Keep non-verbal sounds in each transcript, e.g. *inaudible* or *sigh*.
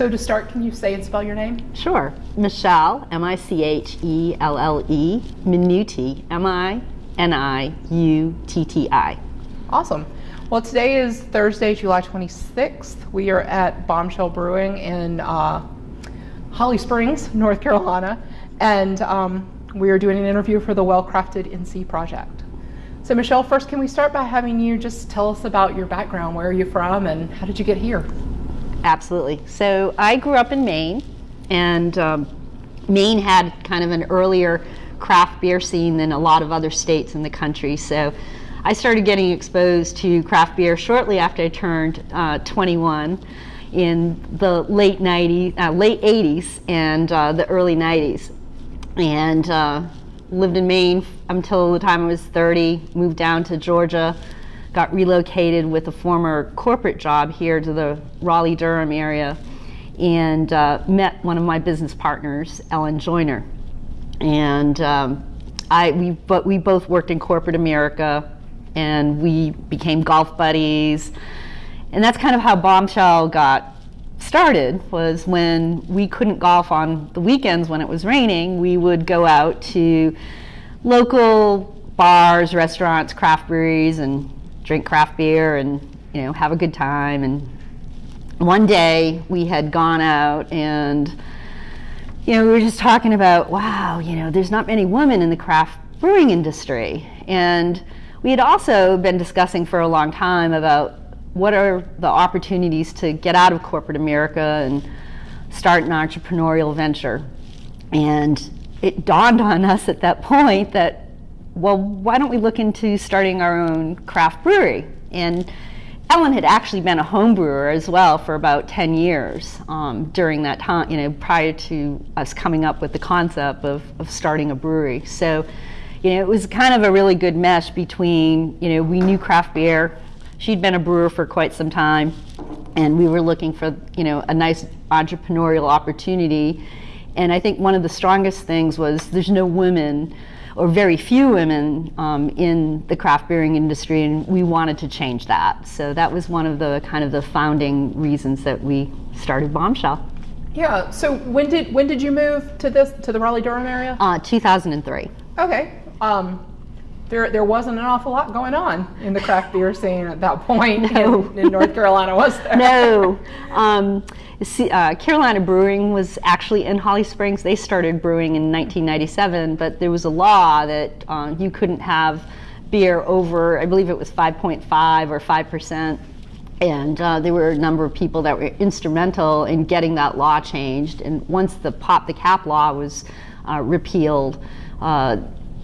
So to start, can you say and spell your name? Sure. Michelle, M-I-C-H-E-L-L-E, Minuti, M-I-N-I-U-T-T-I. Awesome. Well, today is Thursday, July 26th. We are at Bombshell Brewing in uh, Holly Springs, North Carolina, and um, we are doing an interview for the Well Crafted NC project. So Michelle, first can we start by having you just tell us about your background, where are you from, and how did you get here? Absolutely. So I grew up in Maine, and um, Maine had kind of an earlier craft beer scene than a lot of other states in the country. So I started getting exposed to craft beer shortly after I turned uh, 21 in the late 90s, uh, late 80s and uh, the early 90s. And uh, lived in Maine until the time I was 30, moved down to Georgia, got relocated with a former corporate job here to the Raleigh-Durham area and uh, met one of my business partners, Ellen Joyner. And um, I, we, but we both worked in corporate America and we became golf buddies. And that's kind of how Bombshell got started was when we couldn't golf on the weekends when it was raining, we would go out to local bars, restaurants, craft breweries and drink craft beer and you know have a good time and one day we had gone out and you know we were just talking about wow you know there's not many women in the craft brewing industry and we had also been discussing for a long time about what are the opportunities to get out of corporate America and start an entrepreneurial venture. And it dawned on us at that *laughs* point that, well, why don't we look into starting our own craft brewery? And Ellen had actually been a home brewer as well for about 10 years um, during that time, you know, prior to us coming up with the concept of, of starting a brewery. So you know, it was kind of a really good mesh between, you know, we knew craft beer. She'd been a brewer for quite some time, and we were looking for, you know, a nice entrepreneurial opportunity. And I think one of the strongest things was there's no women or very few women um, in the craft brewing industry, and we wanted to change that. So that was one of the kind of the founding reasons that we started Bombshell. Yeah. So when did when did you move to this to the Raleigh Durham area? Uh, 2003. Okay um, there, there wasn't an awful lot going on in the craft beer scene at that point no. in, in, North Carolina, was there? No. Um, see, uh, Carolina Brewing was actually in Holly Springs. They started brewing in 1997, but there was a law that uh, you couldn't have beer over, I believe it was 5.5 or 5%. And uh, there were a number of people that were instrumental in getting that law changed. And once the pop the cap law was uh, repealed, uh,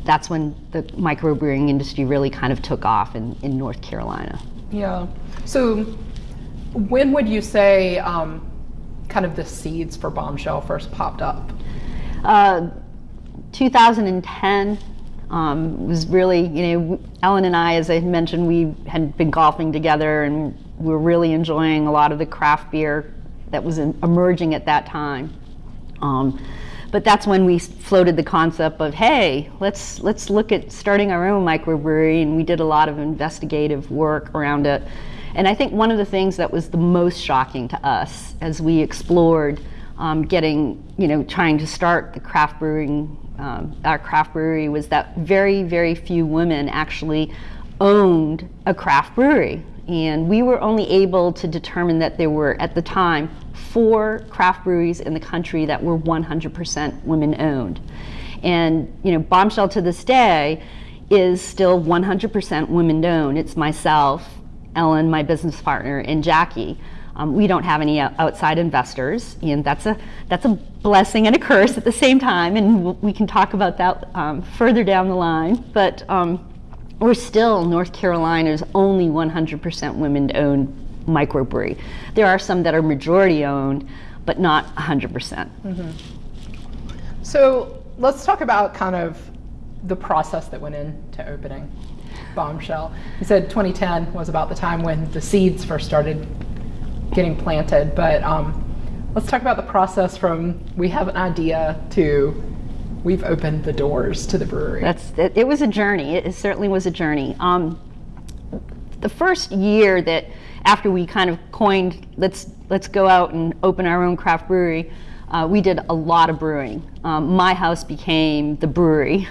that's when the microbrewing industry really kind of took off in, in North Carolina. Yeah. So when would you say um, kind of the seeds for Bombshell first popped up? Uh, 2010 um, was really, you know, Ellen and I, as I mentioned, we had been golfing together and we were really enjoying a lot of the craft beer that was in, emerging at that time. Um, but that's when we floated the concept of, hey, let's, let's look at starting our own microbrewery, and we did a lot of investigative work around it. And I think one of the things that was the most shocking to us as we explored um, getting, you know, trying to start the craft brewing, um, our craft brewery was that very, very few women actually owned a craft brewery. And we were only able to determine that there were, at the time, four craft breweries in the country that were 100% women owned. And you know, Bombshell to this day is still 100% women owned. It's myself, Ellen, my business partner, and Jackie. Um, we don't have any outside investors, and that's a that's a blessing and a curse at the same time. And we can talk about that um, further down the line. But um, we're still North Carolina's only 100% women-owned microbrewery. There are some that are majority owned, but not 100%. percent mm -hmm. So let's talk about kind of the process that went into opening Bombshell. You said 2010 was about the time when the seeds first started getting planted, but um, let's talk about the process from we have an idea to we've opened the doors to the brewery. That's it, it was a journey. It certainly was a journey. Um, the first year that after we kind of coined, let's, let's go out and open our own craft brewery, uh, we did a lot of brewing. Um, my house became the brewery.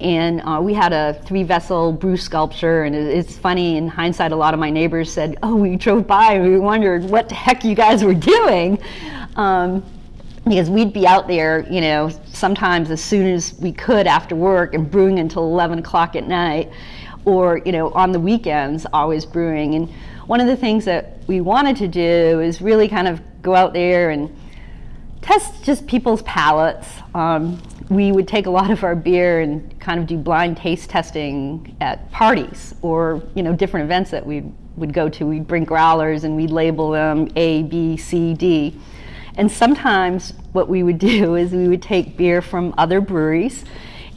And uh, we had a three vessel brew sculpture. And it, it's funny, in hindsight, a lot of my neighbors said, Oh, we drove by and we wondered what the heck you guys were doing. Um, because we'd be out there, you know, sometimes as soon as we could after work and brewing until 11 o'clock at night, or, you know, on the weekends, always brewing. And one of the things that we wanted to do is really kind of go out there and test just people's palates. Um, we would take a lot of our beer and kind of do blind taste testing at parties or, you know, different events that we would go to. We'd bring growlers and we'd label them A, B, C, D and sometimes what we would *laughs* do is we would take beer from other breweries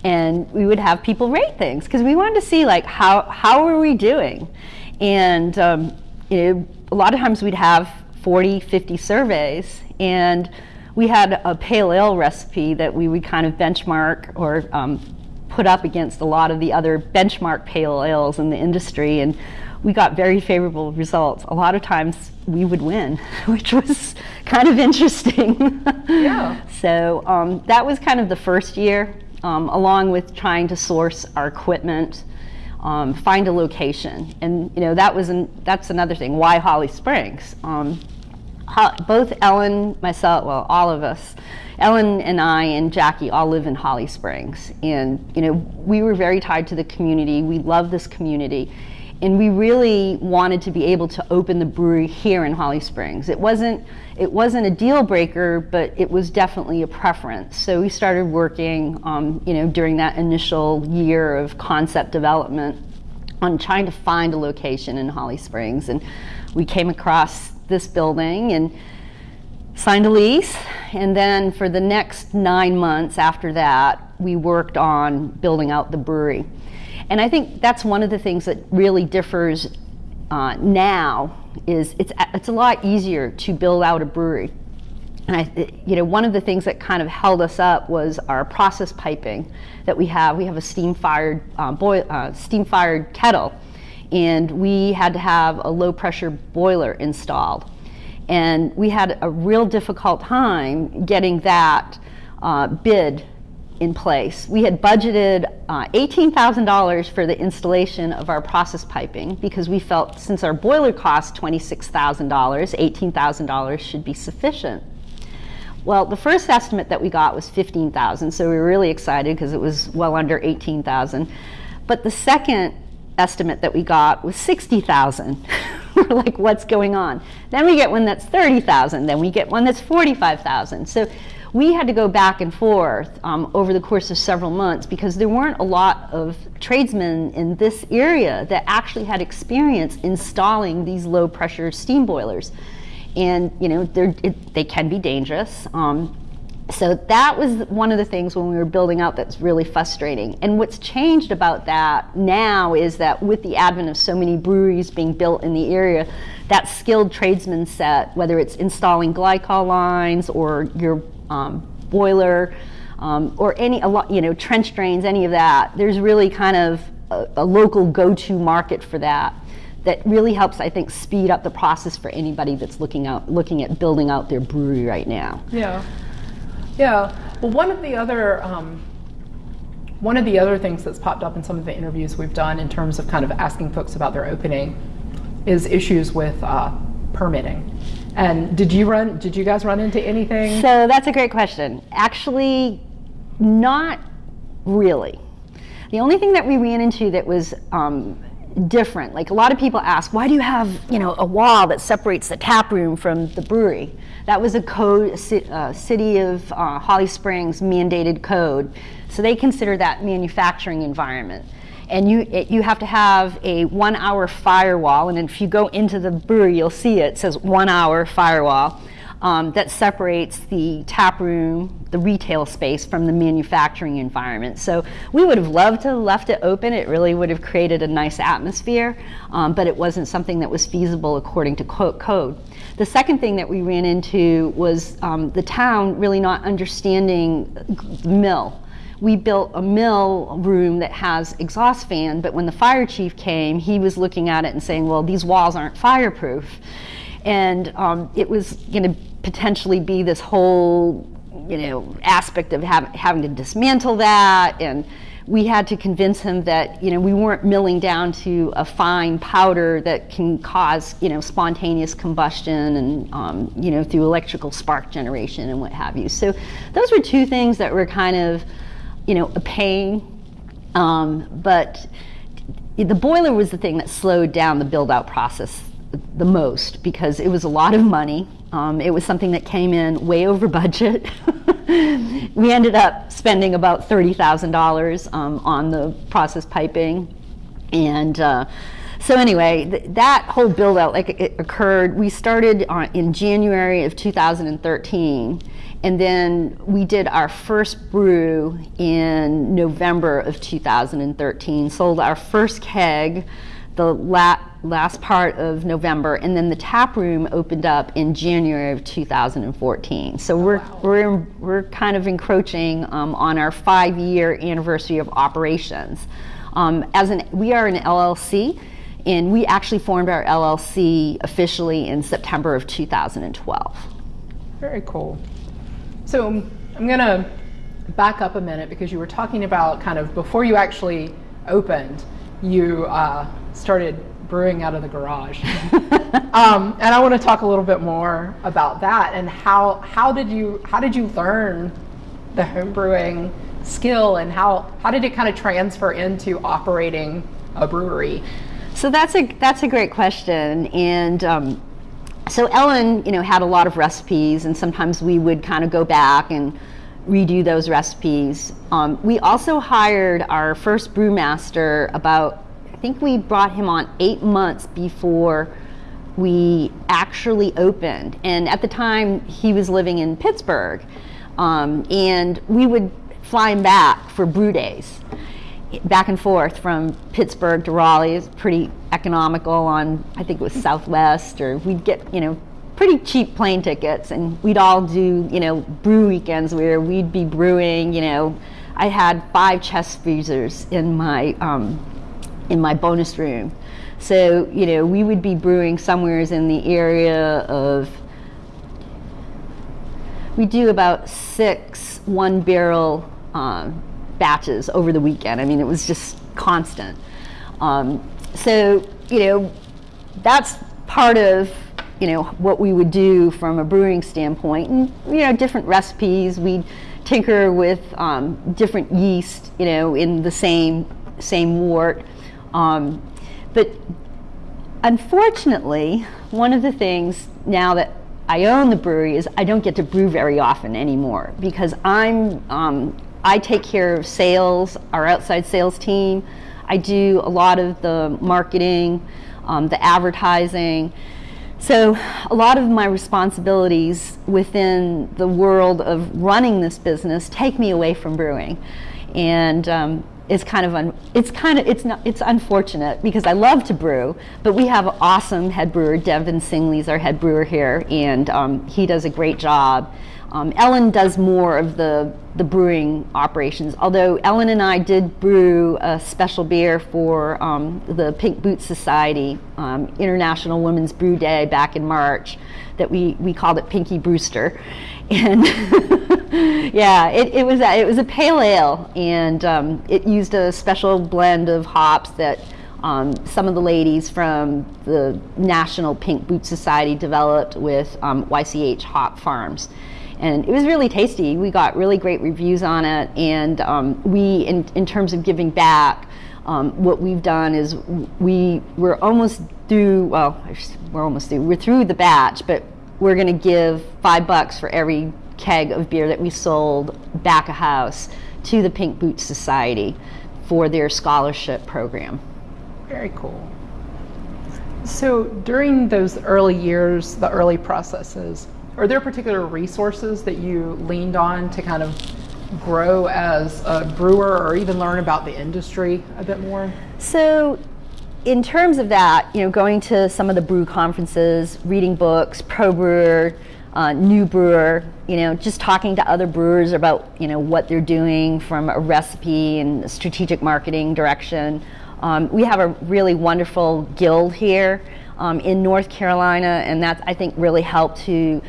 and we would have people rate things because we wanted to see like how, how are we doing? And um, a lot of times we'd have 40, 50 surveys and we had a pale ale recipe that we would kind of benchmark or um, put up against a lot of the other benchmark pale ales in the industry and we got very favorable results. A lot of times we would win, *laughs* which was kind of *laughs* interesting. Yeah. so um, that was kind of the first year, um, along with trying to source our equipment, um, find a location, and you know that was an, that's another thing. Why Holly Springs? Um, both Ellen, myself, well, all of us, Ellen and I and Jackie all live in Holly Springs, and you know we were very tied to the community. We love this community and we really wanted to be able to open the brewery here in Holly Springs. It wasn't it wasn't a deal breaker, but it was definitely a preference. So we started working, um, you know, during that initial year of concept development on trying to find a location in Holly Springs, and we came across this building and signed a lease. And then for the next nine months after that, we worked on building out the brewery. And I think that's one of the things that really differs uh, now is it's, it's a lot easier to build out a brewery. And I, you know, one of the things that kind of held us up was our process piping that we have. We have a steam-fired uh, boil, uh, steam-fired kettle, and we had to have a low-pressure boiler installed. And we had a real difficult time getting that uh, bid in place. We had budgeted uh, $18,000 for the installation of our process piping because we felt since our boiler cost $26,000, $18,000 should be sufficient. Well, the first estimate that we got was 15,000, so we were really excited because it was well under 18,000. But the second estimate that we got was 60,000. *laughs* we're like, what's going on? Then we get one that's 30,000, then we get one that's 45,000. So we had to go back and forth um, over the course of several months because there weren't a lot of tradesmen in this area that actually had experience installing these low pressure steam boilers. And you know, it, they can be dangerous. Um, so that was one of the things when we were building out that's really frustrating. And what's changed about that now is that with the advent of so many breweries being built in the area, that skilled tradesman set, whether it's installing glycol lines or your um, boiler, um, or any, a lot, you know, trench drains, any of that. There's really kind of a, a local go-to market for that that really helps, I think, speed up the process for anybody that's looking out, looking at building out their brewery right now. Yeah, yeah. Well, one of the other um, one of the other things that's popped up in some of the interviews we've done in terms of kind of asking folks about their opening is issues with uh, permitting. And did you run? Did you guys run into anything? So that's a great question. Actually, not really. The only thing that we ran into that was um, different, like a lot of people ask, why do you have you know a wall that separates the tap room from the brewery? That was a code, uh, city of uh, Holly Springs mandated code, so they consider that manufacturing environment and you, it, you have to have a one hour firewall, and if you go into the brewery, you'll see it, it says one hour firewall. Um, that separates the tap room, the retail space from the manufacturing environment. So we would have loved to have left it open. It really would have created a nice atmosphere, um, but it wasn't something that was feasible according to code. The second thing that we ran into was um, the town really not understanding mill we built a mill room that has exhaust fan, but when the fire chief came, he was looking at it and saying, well, these walls aren't fireproof. And um, it was going to potentially be this whole, you know, aspect of have, having to dismantle that and we had to convince him that you know we weren't milling down to a fine powder that can cause you know spontaneous combustion and um, you know through electrical spark generation and what have you. So those were two things that were kind of you know a pain, um, but the boiler was the thing that slowed down the build out process the most because it was a lot of money. Um, it was something that came in way over budget. *laughs* we ended up spending about $30,000 um, on the process piping. And uh, so anyway, th that whole build out like it occurred, we started on, in January of 2013 and then we did our first brew in November of 2013, sold our first keg the la last part of November, and then the tap room opened up in January of 2014. So we're wow. we're we're kind of encroaching um, on our five-year anniversary of operations. Um, as an we are an LLC, and we actually formed our LLC officially in September of 2012. Very cool. So I'm gonna back up a minute because you were talking about kind of before you actually opened, you. Uh, started brewing out of the garage. *laughs* um, and I want to talk a little bit more about that and how how did you how did you learn the home brewing skill and how how did it kind of transfer into operating a brewery? So that's a that's a great question and. Um, so Ellen, you know, had a lot of recipes, and sometimes we would kind of go back and redo those recipes. Um, we also hired our first brewmaster about I think we brought him on eight months before we actually opened. And at the time, he was living in Pittsburgh. Um, and we would fly him back for brew days, back and forth from Pittsburgh to Raleigh. is pretty economical on, I think it was Southwest, or we'd get, you know, pretty cheap plane tickets. And we'd all do, you know, brew weekends where we'd be brewing, you know, I had five chest freezers in my um, in my bonus room. So, you know, we would be brewing somewheres in the area of, we do about six one barrel um, batches over the weekend. I mean, it was just constant. Um, so, you know, that's part of, you know, what we would do from a brewing standpoint. And, you know, different recipes. We'd tinker with um, different yeast, you know, in the same, same wort. Um, but unfortunately, one of the things now that I own the brewery is I don't get to brew very often anymore because I'm um, I take care of sales, our outside sales team. I do a lot of the marketing, um, the advertising. So a lot of my responsibilities within the world of running this business take me away from brewing. And um, is kind of it's kind of it's not it's unfortunate because I love to brew, but we have an awesome head brewer. Devin Singley's our head brewer here, and um, he does a great job. Um, Ellen does more of the the brewing operations. Although Ellen and I did brew a special beer for um, the Pink Boots Society um, International Women's Brew Day back in March, that we we called it Pinky Brewster, *laughs* and *laughs* yeah, it, it was a, it was a pale ale, and um, it used a special blend of hops that um, some of the ladies from the National Pink Boot Society developed with um, YCH Hop Farms. And it was really tasty. We got really great reviews on it, and um, we, in, in terms of giving back, um, what we've done is we we're almost through. Well, we're almost through. We're through the batch, but we're going to give five bucks for every keg of beer that we sold back a house to the Pink Boots Society for their scholarship program. Very cool. So during those early years, the early processes, are there particular resources that you leaned on to kind of grow as a brewer or even learn about the industry a bit more? So in terms of that, you know, going to some of the brew conferences, reading books, Pro Brewer, uh, new brewer, you know, just talking to other brewers about, you know, what they're doing from a recipe and strategic marketing direction. Um, we have a really wonderful guild here um, in North Carolina, and that I think really helped to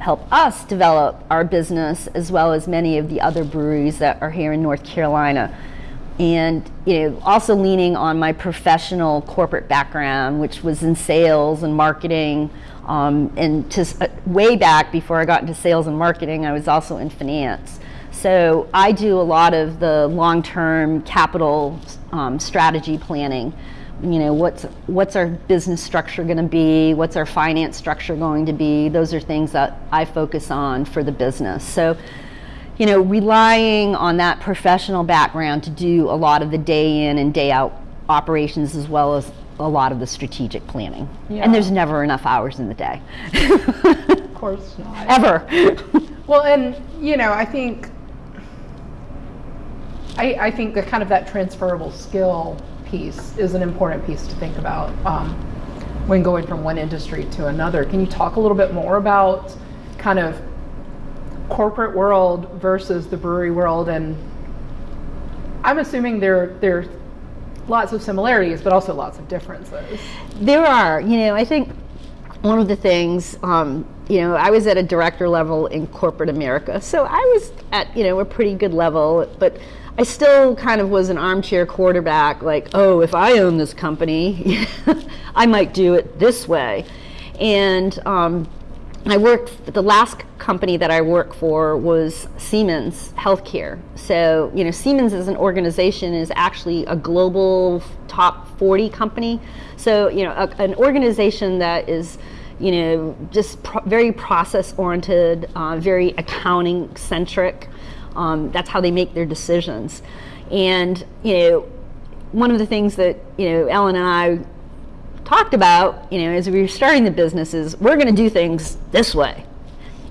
help us develop our business as well as many of the other breweries that are here in North Carolina. And you know, also leaning on my professional corporate background, which was in sales and marketing, um, and to uh, way back before I got into sales and marketing, I was also in finance. So I do a lot of the long-term capital um, strategy planning you know what's what's our business structure going to be? What's our finance structure going to be? Those are things that i focus on for the business. So you know relying on that professional background to do a lot of the day in and day out operations as well as a lot of the strategic planning. Yeah. and there's never enough hours in the day. Of *laughs* course not. Ever. Well and you know i think I, I think that kind of that transferable skill piece is an important piece to think about um, when going from one industry to another. Can you talk a little bit more about kind of corporate world versus the brewery world? And I'm assuming there there's lots of similarities, but also lots of differences. There are. You know, I think one of the things. Um, you know, I was at a director level in corporate America, so I was at you know a pretty good level, but I still kind of was an armchair quarterback, like, oh, if I own this company, *laughs* I might do it this way. And um, I worked, the last company that I worked for was Siemens Healthcare. So, you know, Siemens as an organization is actually a global top 40 company. So, you know, a, an organization that is, you know, just pro very process oriented, uh, very accounting centric. Um, that's how they make their decisions. And you know, one of the things that you know Ellen and I talked about, you know, as we were starting the business is we're going to do things this way.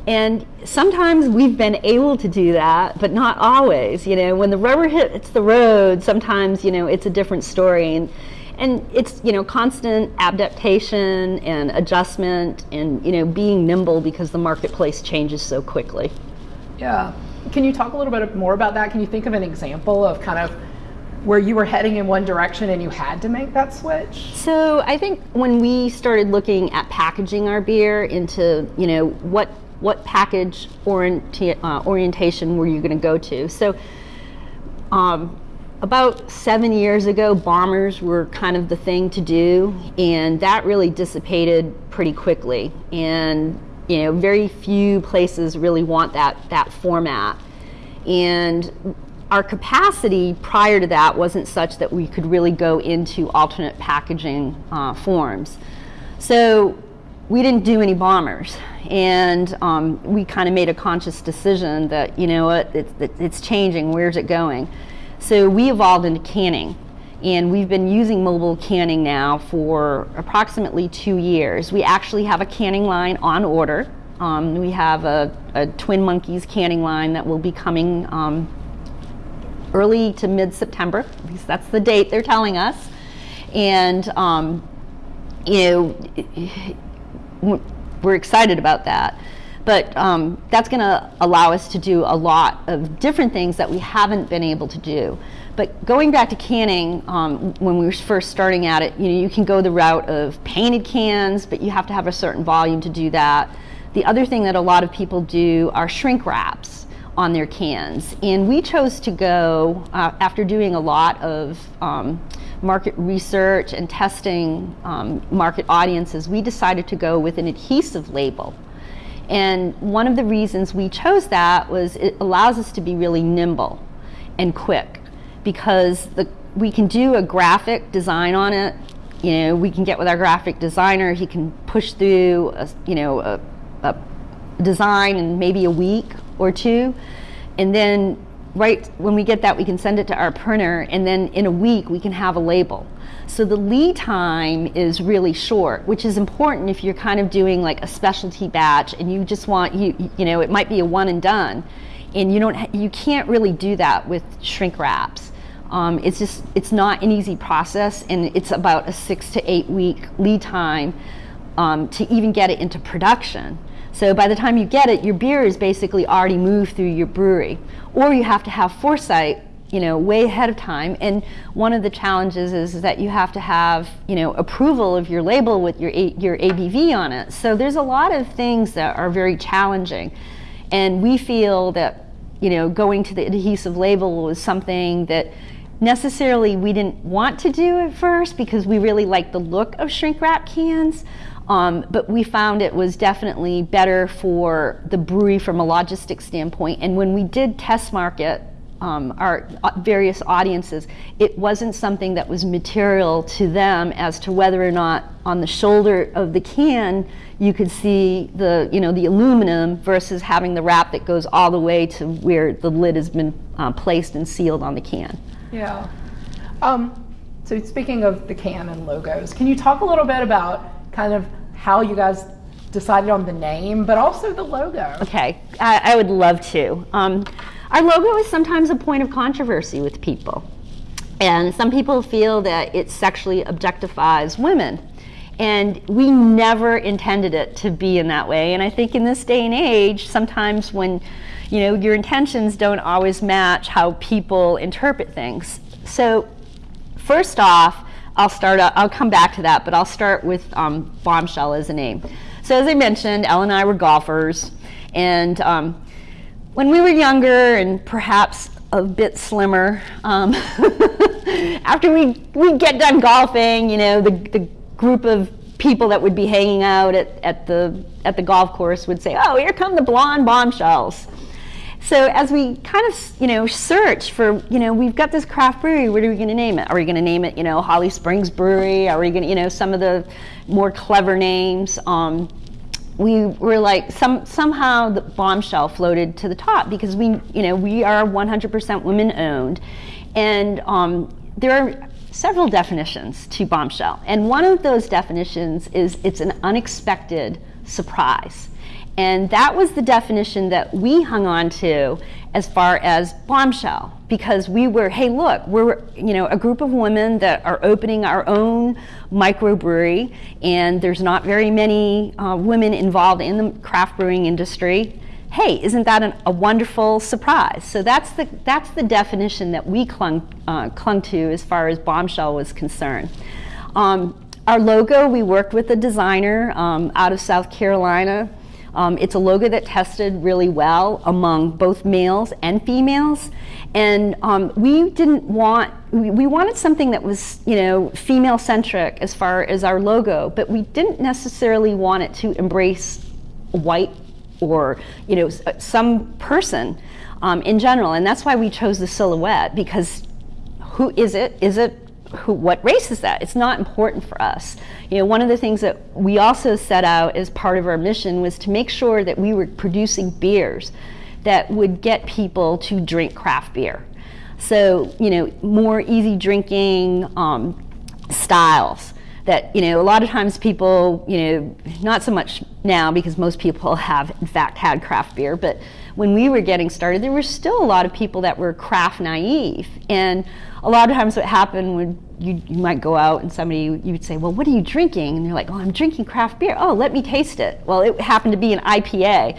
And sometimes we've been able to do that, but not always. You know, when the rubber hits the road, sometimes you know it's a different story. And and it's you know constant adaptation and adjustment and you know being nimble because the marketplace changes so quickly. Yeah. Can you talk a little bit more about that? Can you think of an example of kind of where you were heading in one direction and you had to make that switch? So I think when we started looking at packaging our beer into, you know, what what package uh, orientation were you going to go to? So um, about seven years ago, bombers were kind of the thing to do, and that really dissipated pretty quickly. And you know, very few places really want that, that format. And our capacity prior to that wasn't such that we could really go into alternate packaging uh, forms. So we didn't do any bombers. And um, we kind of made a conscious decision that, you know what, it's, it's changing, where's it going? So we evolved into canning and we've been using mobile canning now for approximately two years. We actually have a canning line on order. Um, we have a, a, Twin Monkeys canning line that will be coming um, early to mid-September. At least that's the date they're telling us. And um, you know, we're excited about that. But um, that's going to allow us to do a lot of different things that we haven't been able to do. But going back to canning, um, when we were first starting at it, you know, you can go the route of painted cans, but you have to have a certain volume to do that. The other thing that a lot of people do are shrink wraps on their cans. And we chose to go, uh, after doing a lot of um, market research and testing um, market audiences, we decided to go with an adhesive label. And one of the reasons we chose that was it allows us to be really nimble and quick because the, we can do a graphic design on it. You know, we can get with our graphic designer. He can push through, a, you know, a, a design in maybe a week or two, and then right when we get that, we can send it to our printer, and then in a week we can have a label. So the lead time is really short, which is important if you're kind of doing like a specialty batch and you just want you you know it might be a one and done, and you don't you can't really do that with shrink wraps. Um, it's just it's not an easy process, and it's about a six to eight week lead time um, to even get it into production. So by the time you get it, your beer is basically already moved through your brewery. Or you have to have foresight, you know, way ahead of time. And one of the challenges is, is that you have to have, you know, approval of your label with your, A- your ABV on it. So there's a lot of things that are very challenging. And we feel that, you know, going to the adhesive label was something that necessarily we didn't want to do at first because we really liked the look of shrink wrap cans. Um, but we found it was definitely better for the brewery from a logistic standpoint. And when we did test market um, our uh, various audiences, it wasn't something that was material to them as to whether or not on the shoulder of the can you could see the you know the aluminum versus having the wrap that goes all the way to where the lid has been uh, placed and sealed on the can. Yeah. Um, so speaking of the can and logos, can you talk a little bit about kind of how you guys decided on the name, but also the logo? Okay, I, I would love to. Um, our logo is sometimes a point of controversy with people. And some people feel that it sexually objectifies women. And we never intended it to be in that way. And I think in this day and age, sometimes when you know your intentions don't always match how people interpret things. So first off, I'll start. I'll come back to that, but I'll start with um, Bombshell as a name. So as I mentioned, Ellen and I were golfers, and um, when we were younger and perhaps a bit slimmer, um, *laughs* after we we get done golfing, you know, the, the group of people that would be hanging out at, at the at the golf course would say, "Oh, here come the blonde bombshells." So as we kind of, you know, search for, you know, we've got this craft brewery. What are we going to name it? Are we going to name it, you know, Holly Springs Brewery? Are we going to, you know, some of the more clever names? Um, we were like some somehow the bombshell floated to the top because we, you know, we are 100% women owned, and um, there are several definitions to bombshell, and one of those definitions is it's an unexpected surprise. And that was the definition that we hung on to as far as bombshell because we were, hey, look, we're you know a group of women that are opening our own microbrewery, and there's not very many uh, women involved in the craft brewing industry. Hey, isn't that an, a wonderful surprise? So that's the that's the definition that we clung uh, clung to as far as bombshell was concerned. Um, our logo, we worked with a designer um, out of South Carolina um, it's a logo that tested really well among both males and females. And um, we didn't want, we, wanted something that was, you know, female centric as far as our logo, but we didn't necessarily want it to embrace white or, you know, some person um, in general. And that's why we chose the silhouette because who is it? Is it who, what race is that? It's not important for us. You know, one of the things that we also set out as part of our mission was to make sure that we were producing beers that would get people to drink craft beer. So, you know, more easy drinking um, styles that, you know, a lot of times people, you know, not so much now because most people have in fact had craft beer, but when we were getting started, there were still a lot of people that were craft naive. And a lot of times what happened when you, you might go out and somebody, you would say, well, what are you drinking? And they're like, oh, I'm drinking craft beer. Oh, let me taste it. Well, it happened to be an IPA.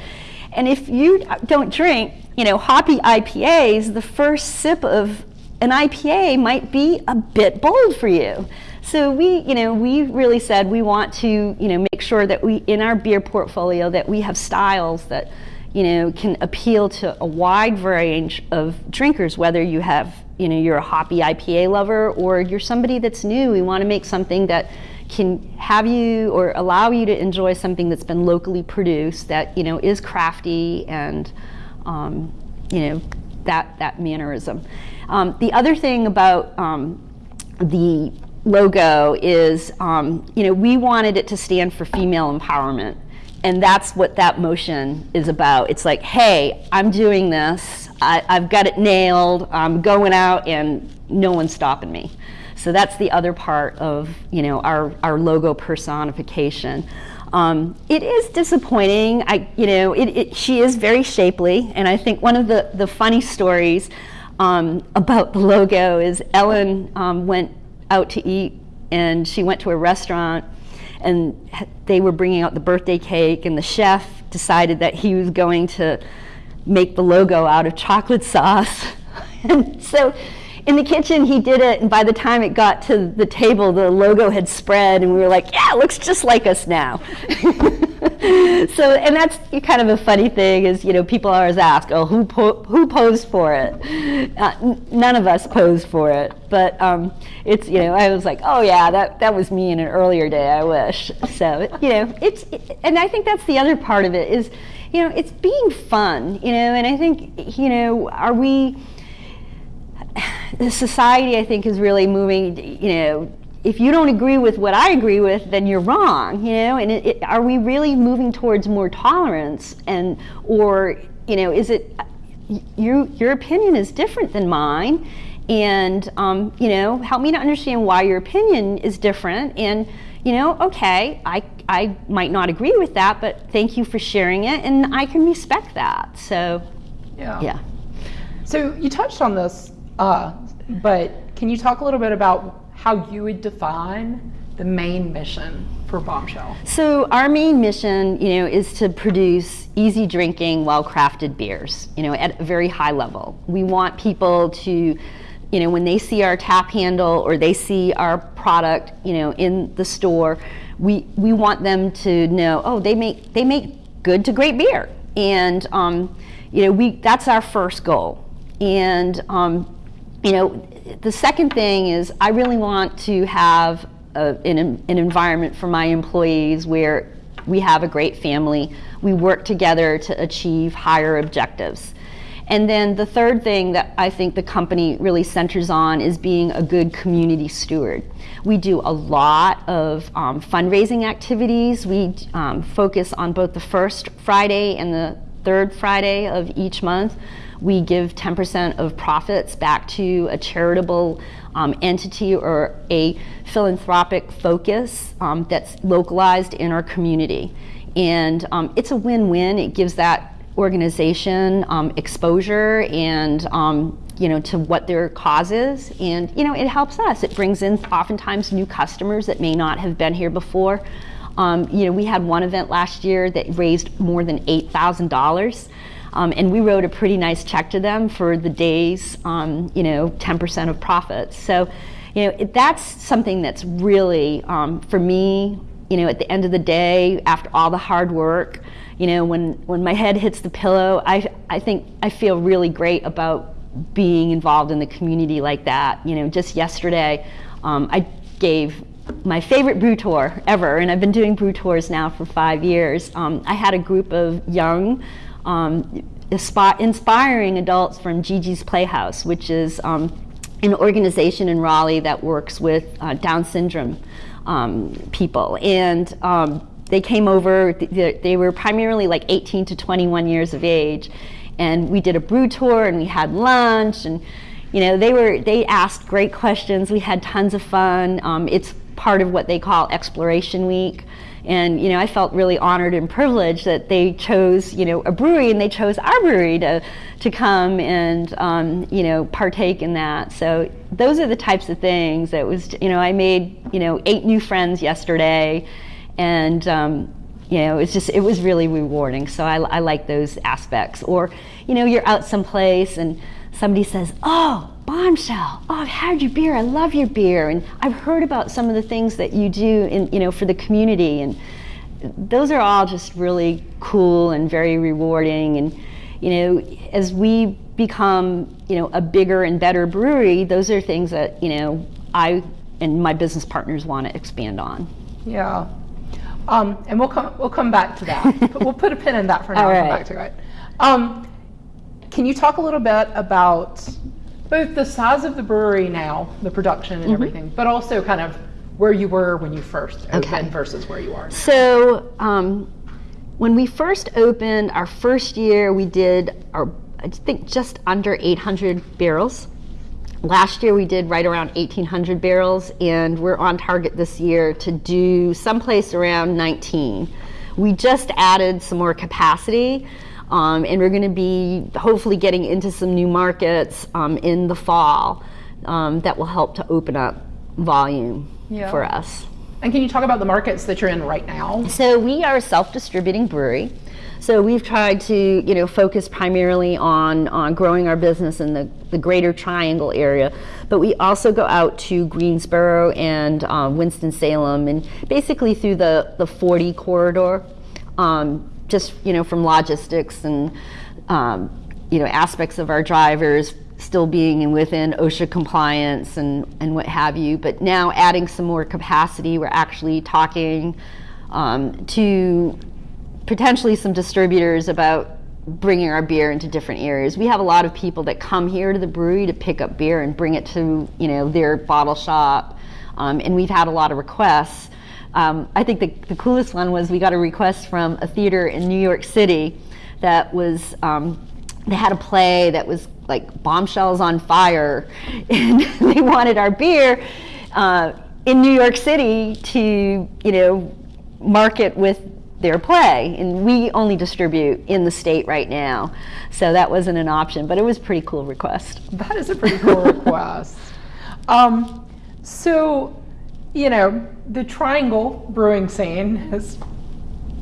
And if you don't drink, you know, hoppy IPAs, the first sip of an IPA might be a bit bold for you. So we, you know, we really said we want to, you know, make sure that we, in our beer portfolio, that we have styles that you know, can appeal to a wide range of drinkers, whether you have, you know, you're a hoppy IPA lover or you're somebody that's new. We want to make something that can have you or allow you to enjoy something that's been locally produced that, you know, is crafty and, um, you know, that, that mannerism. Um, the other thing about um, the logo is, um, you know, we wanted it to stand for female empowerment and that's what that motion is about. It's like, hey, I'm doing this. I, have got it nailed. I'm going out, and no one's stopping me. So that's the other part of you know our our logo personification. Um, it is disappointing. I you know it, it, she is very shapely, and I think one of the the funny stories um, about the logo is Ellen um, went out to eat, and she went to a restaurant and they were bringing out the birthday cake and the chef decided that he was going to make the logo out of chocolate sauce. *laughs* and so in the kitchen he did it and by the time it got to the table the logo had spread and we were like yeah it looks just like us now. *laughs* So and that's kind of a funny thing is you know people always ask oh who po- who posed for it? Uh, none of us posed for it but um, it's you know i was like oh yeah that that was me in an earlier day i wish. So you know it's and i think that's the other part of it is you know it's being fun you know and i think you know are we the society, I think, is really moving, you know, if you don't agree with what I agree with, then you're wrong, you know, and it, it, are we really moving towards more tolerance and, or, you know, is it, you, your opinion is different than mine and, um, you know, help me to understand why your opinion is different and, you know, okay, I, I might not agree with that, but thank you for sharing it and I can respect that. So, Yeah. yeah. So you touched on this, uh, but can you talk a little bit about how you would define the main mission for Bombshell? So our main mission, you know, is to produce easy drinking, well-crafted beers, you know, at a very high level. We want people to, you know, when they see our tap handle or they see our product, you know, in the store, we we want them to know, oh, they make they make good to great beer, and um, you know, we that's our first goal, and um, you know, the second thing is I really want to have a, an, an environment for my employees where we have a great family. We work together to achieve higher objectives. And then the third thing that I think the company really centers on is being a good community steward. We do a lot of um, fundraising activities. We um, focus on both the first Friday and the third Friday of each month. We give 10% of profits back to a charitable um, entity or a philanthropic focus um, that's localized in our community. And um, it's a win win. It gives that organization um, exposure and um, you know to what their cause is and you know it helps us it brings in oftentimes new customers that may not have been here before um, you know we had one event last year that raised more than $8000 um, and we wrote a pretty nice check to them for the day's, um, you know, 10% of profits. So, you know, it, that's something that's really, um, for me, you know, at the end of the day, after all the hard work, you know, when, when my head hits the pillow, I, I think I feel really great about being involved in the community like that. You know, just yesterday, um, I gave my favorite brew tour ever, and I've been doing brew tours now for five years. Um, I had a group of young um, inspiring adults from Gigi's Playhouse, which is um, an organization in Raleigh that works with uh, Down syndrome um, people. And um, they came over, they were primarily like 18 to 21 years of age. And we did a brew tour and we had lunch and you know they were they asked great questions we had tons of fun um, it's part of what they call exploration week and you know, I felt really honored and privileged that they chose you know a brewery and they chose our brewery to to come and um, you know partake in that. So those are the types of things that was you know I made you know eight new friends yesterday, and um, you know it's just it was really rewarding. So I, I like those aspects. Or you know you're out someplace and somebody says, "Oh, Bombshell! Oh, I've had your beer. I love your beer, and I've heard about some of the things that you do in you know for the community, and those are all just really cool and very rewarding. And you know, as we become you know a bigger and better brewery, those are things that you know I and my business partners want to expand on. Yeah. Um, and we'll come we'll come back to that. *laughs* we'll put a pin in that for now. All right. Come back to it. Um, can you talk a little bit about both the size of the brewery now, the production and mm-hmm. everything, but also kind of where you were when you first opened okay. versus where you are now? So, um, when we first opened, our first year, we did our I think just under 800 barrels. Last year we did right around 1,800 barrels, and we're on target this year to do someplace around 19. We just added some more capacity. Um, and we're going to be hopefully getting into some new markets um, in the fall um, that will help to open up volume yeah. for us. And can you talk about the markets that you're in right now? So we are a self-distributing brewery. So we've tried to, you know, focus primarily on, on growing our business in the, the greater triangle area. But we also go out to Greensboro and uh, Winston-Salem and basically through the, the 40 corridor, um, just, you know, from logistics and, um, you know, aspects of our drivers still being within OSHA compliance and, and what have you. But now adding some more capacity, we're actually talking um, to potentially some distributors about bringing our beer into different areas. We have a lot of people that come here to the brewery to pick up beer and bring it to you know their bottle shop, um, and we've had a lot of requests. Um, I think the, the coolest one was we got a request from a theater in New York City that was um, they had a play that was like bombshells on fire, *laughs* and *laughs* they wanted our beer uh, in New York City to you know market with their play. And we only distribute in the state right now. So that wasn't an option but it was a pretty cool request. That is a pretty cool *laughs* request. Um, so you know the triangle brewing scene has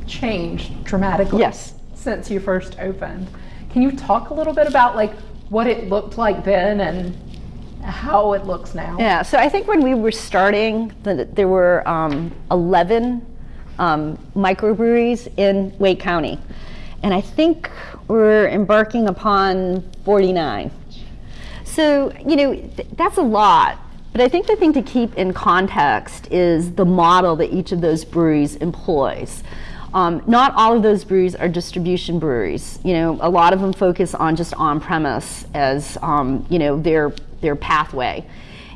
changed dramatically yes since you first opened can you talk a little bit about like what it looked like then and how it looks now yeah so i think when we were starting there were um, 11 um, microbreweries in Wake County. And I think we're embarking upon 49. So, you know, th that's a lot. But I think the thing to keep in context is the model that each of those breweries employs. Um, not all of those breweries are distribution breweries. You know, a lot of them focus on just on-premise as, um, you know, their, their pathway.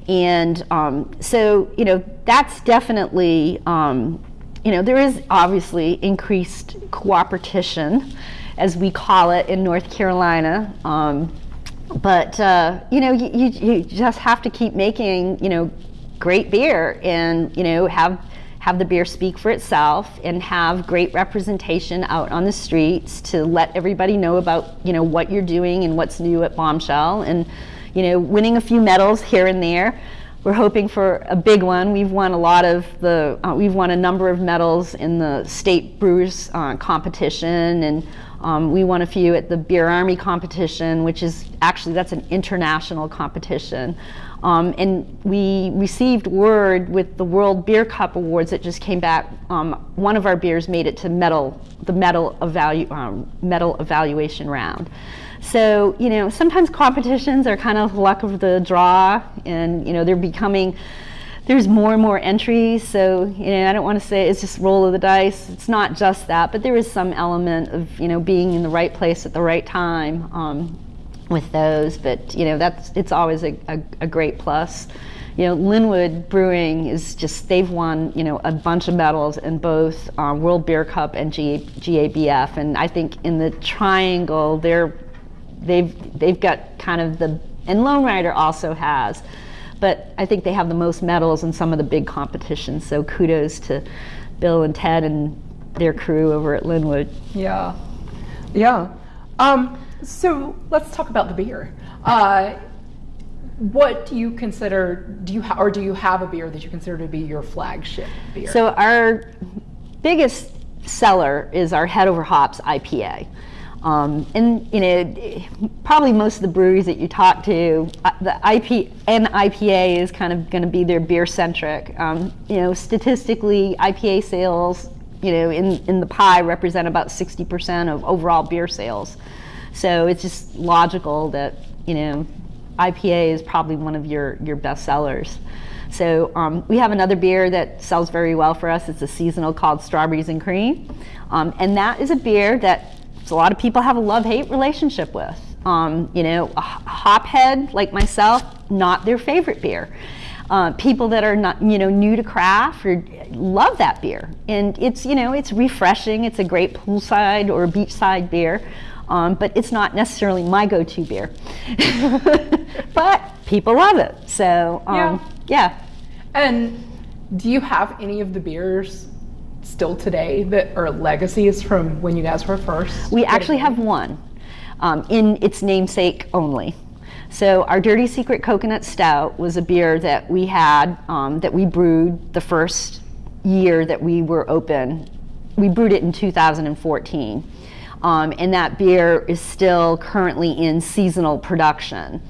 And um, so, you know, that's definitely um, you know, there is obviously increased cooperation, as we call it in North Carolina. But uh, you know, you, you just have to keep making you know great beer, and you know have have the beer speak for itself, and have great representation out on the streets to let everybody know about you know what you're doing and what's new at Bombshell, and you know winning a few medals here and there we're hoping for a big one. We've won a lot of the, uh, we've won a number of medals in the state brewers uh, competition and um, we won a few at the Beer Army competition, which is actually, that's an international competition. Um, and we received word with the World Beer Cup Awards that just came back. Um, one of our beers made it to medal, the medal, evalu um, medal evaluation round. So, you know, sometimes competitions are kind of luck of the draw and, you know, they're becoming, there's more and more entries. So, you know, I don't want to say it's just roll of the dice. It's not just that, but there is some element of, you know, being in the right place at the right time um, with those. But, you know, that's, it's always a, a, a great plus you know, Lynnwood Brewing is just, they've won, you know, a bunch of medals in both um, World Beer Cup and G GABF. And I think in the triangle, they're they've they've got kind of the and Lonerider also has, but I think they have the most medals in some of the big competitions. So kudos to Bill and Ted and their crew over at Lynnwood. Yeah, yeah. Um, so let's talk about the beer. Uh, what do you consider? Do you or do you have a beer that you consider to be your flagship beer? So our biggest seller is our Head Over Hops IPA. Um, and you know, probably most of the breweries that you talk to, uh, the IP and IPA is kind of going to be their beer centric. Um, you know, statistically, IPA sales, you know, in in the pie represent about 60% of overall beer sales. So it's just logical that you know, IPA is probably one of your your best sellers. So um, we have another beer that sells very well for us. It's a seasonal called Strawberries and Cream, um, and that is a beer that a lot of people have a love-hate relationship with. Um, you know, a hophead like myself, not their favorite beer. Uh, people that are not, you know, new to craft or love that beer. And it's, you know, it's refreshing. It's a great poolside or beachside beer. Um, but it's not necessarily my go-to beer. *laughs* but people love it. So, um, yeah. yeah. And do you have any of the beers still today that are legacies from when you guys were first? We actually have one um, in its namesake only. So our Dirty Secret Coconut Stout was a beer that we had, um, that we brewed the first year that we were open. We brewed it in 2014. um, and that beer is still currently in seasonal production.